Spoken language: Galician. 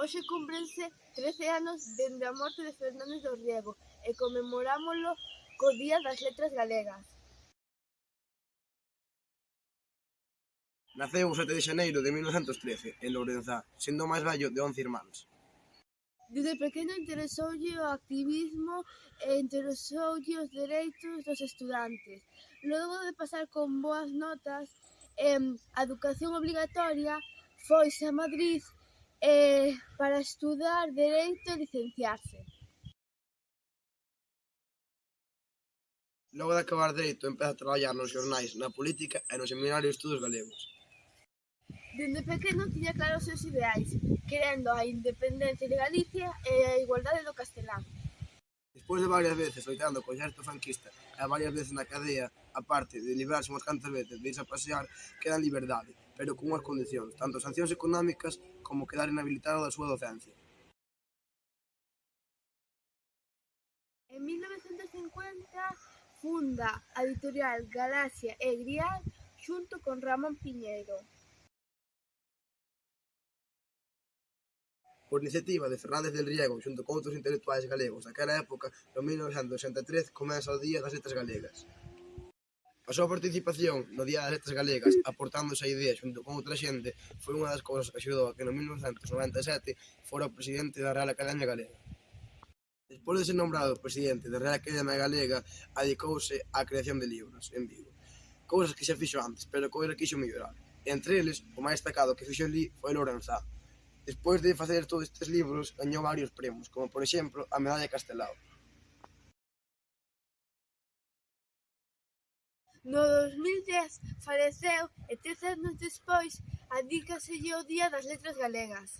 Hoxe cúmprense trece anos dende a morte de Fernández do Riego e conmemorámolo co Día das Letras Galegas. Naceu o 7 de xaneiro de 1913 en Lourenzá, sendo o máis vello de 11 irmáns. Desde pequeno interesoulle o activismo e interesoulle os dereitos dos estudantes. Logo de pasar con boas notas, en a educación obligatoria foise a Madrid para estudar Dereito e licenciarse. Logo de acabar Dereito empeza a traballar nos xornais, na política e no Seminario de Estudos Galegos. Dende pequeno tiña claros os seus ideais, querendo a independencia de Galicia e a igualdade do castelán. Despois de varias veces loitando co exército franquista e varias veces na cadea, aparte de librarse unhas cantas veces de irse a pasear, queda en liberdade, pero con unhas condicións, tanto sancións económicas como quedar inhabilitado da súa docencia. En 1950 funda a editorial Galaxia e Grial xunto con Ramón Piñeiro. por iniciativa de Fernández del Riego xunto con outros intelectuais galegos daquela época, no 1963 comeza o Día das Letras Galegas. A súa participación no Día das Letras Galegas, aportando esa idea xunto con outra xente, foi unha das cousas que axudou a que no 1997 fora o presidente da Real Academia Galega. Despois de ser nombrado presidente da Real Academia Galega, adicouse á creación de libros en Vigo. Cousas que xa fixo antes, pero que quixo mellorar. Entre eles, o máis destacado que fixo ali foi Lorenzá, Despois de facer todos estes libros gañou varios premios, como por exemplo a Medalla Castelao. No 2010 faleceu e tres anos despois adícaselle o Día das Letras Galegas.